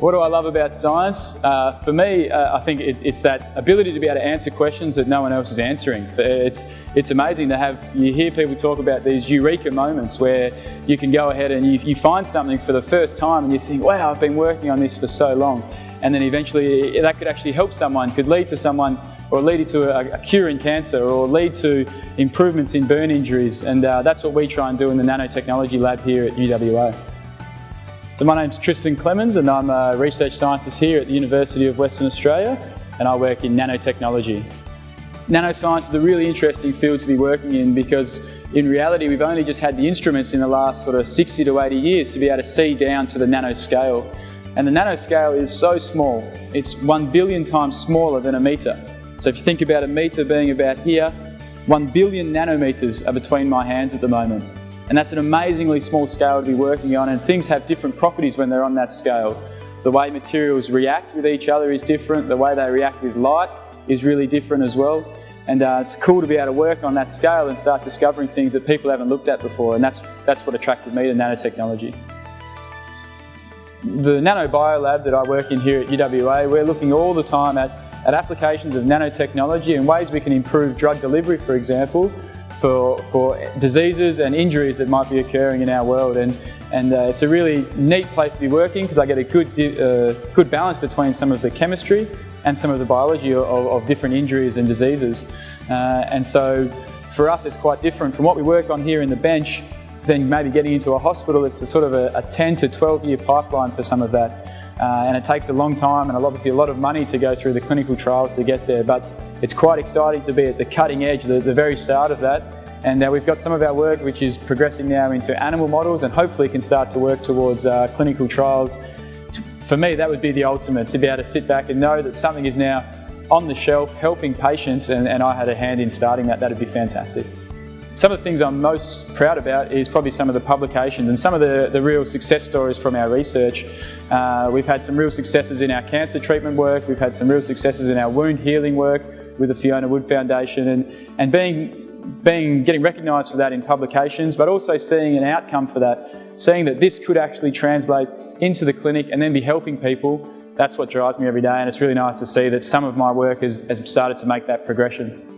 What do I love about science? Uh, for me, uh, I think it, it's that ability to be able to answer questions that no one else is answering. It's, it's amazing to have, you hear people talk about these eureka moments where you can go ahead and you, you find something for the first time and you think, wow, I've been working on this for so long. And then eventually that could actually help someone, could lead to someone or lead to a, a cure in cancer or lead to improvements in burn injuries. And uh, that's what we try and do in the nanotechnology lab here at UWA. So my name's Tristan Clemons and I'm a research scientist here at the University of Western Australia and I work in nanotechnology. Nanoscience is a really interesting field to be working in because in reality we've only just had the instruments in the last sort of 60 to 80 years to be able to see down to the nanoscale. And the nanoscale is so small, it's one billion times smaller than a metre. So if you think about a metre being about here, one billion nanometres are between my hands at the moment. And that's an amazingly small scale to be working on and things have different properties when they're on that scale. The way materials react with each other is different, the way they react with light is really different as well. And uh, it's cool to be able to work on that scale and start discovering things that people haven't looked at before and that's, that's what attracted me to nanotechnology. The NanoBiolab that I work in here at UWA, we're looking all the time at, at applications of nanotechnology and ways we can improve drug delivery, for example, for, for diseases and injuries that might be occurring in our world. And, and uh, it's a really neat place to be working because I get a good, uh, good balance between some of the chemistry and some of the biology of, of different injuries and diseases. Uh, and so for us, it's quite different from what we work on here in the bench to then maybe getting into a hospital. It's a sort of a, a 10 to 12 year pipeline for some of that. Uh, and it takes a long time and obviously a lot of money to go through the clinical trials to get there. But it's quite exciting to be at the cutting edge, the, the very start of that. And uh, we've got some of our work which is progressing now into animal models and hopefully can start to work towards uh, clinical trials. For me, that would be the ultimate, to be able to sit back and know that something is now on the shelf helping patients and, and I had a hand in starting that, that'd be fantastic. Some of the things I'm most proud about is probably some of the publications and some of the, the real success stories from our research. Uh, we've had some real successes in our cancer treatment work, we've had some real successes in our wound healing work, with the Fiona Wood Foundation and, and being being getting recognised for that in publications, but also seeing an outcome for that, seeing that this could actually translate into the clinic and then be helping people, that's what drives me every day and it's really nice to see that some of my work has, has started to make that progression.